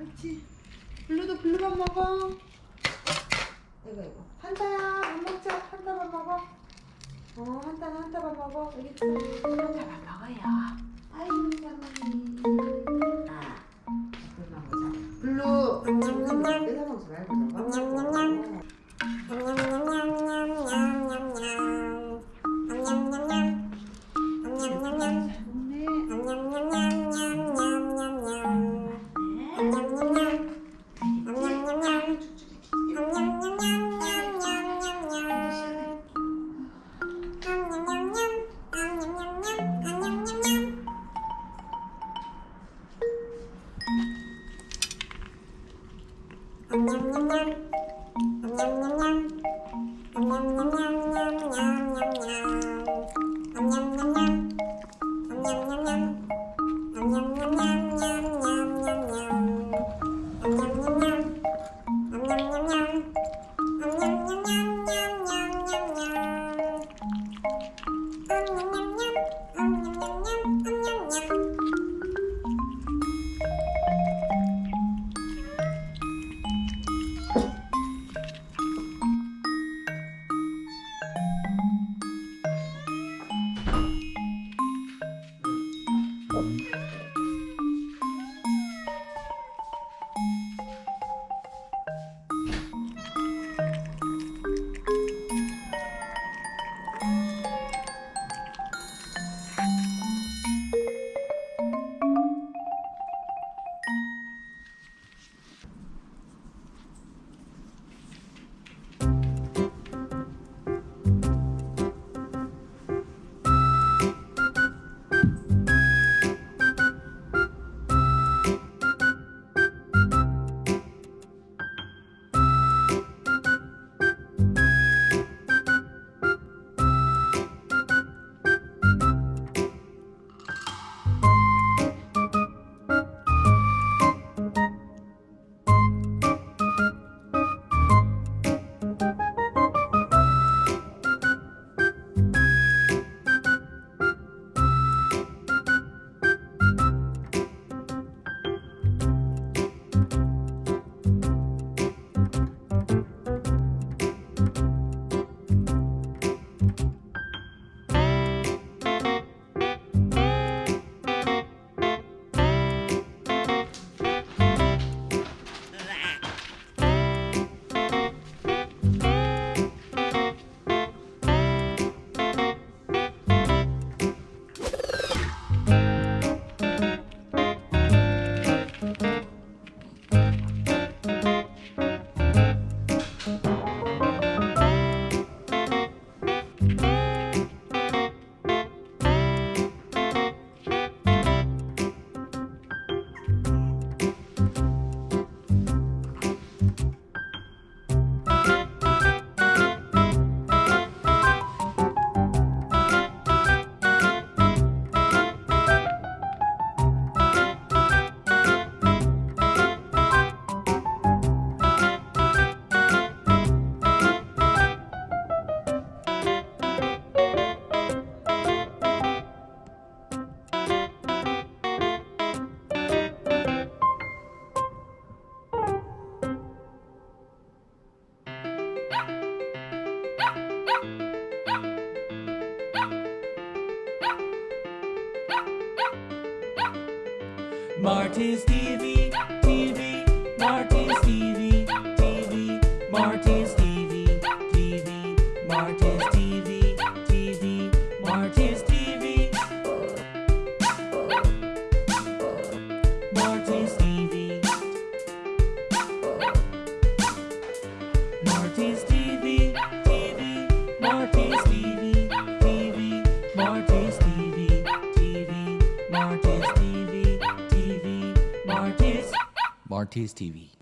그렇지. 블루도 블루밥 먹어. 이거 이거. 한타야 밥 먹자. 한타밥 먹어. 어 한타는 한타밥 먹어. 여기 있어. 한타밥 먹어요. 아이고 장모님. 아. 블루. 뺏어 먹지 말고 저거. Yum yum yum. Yum yum yum yum yum yum yum yum. Música Marty's TV, TV, Marty's TV, TV, Marty's TV, TV, Marty's TV, TV, Marty's TV, Marty's TV, Marty's TV, TV, Marty's TV, TV, Marty's Marty's TV.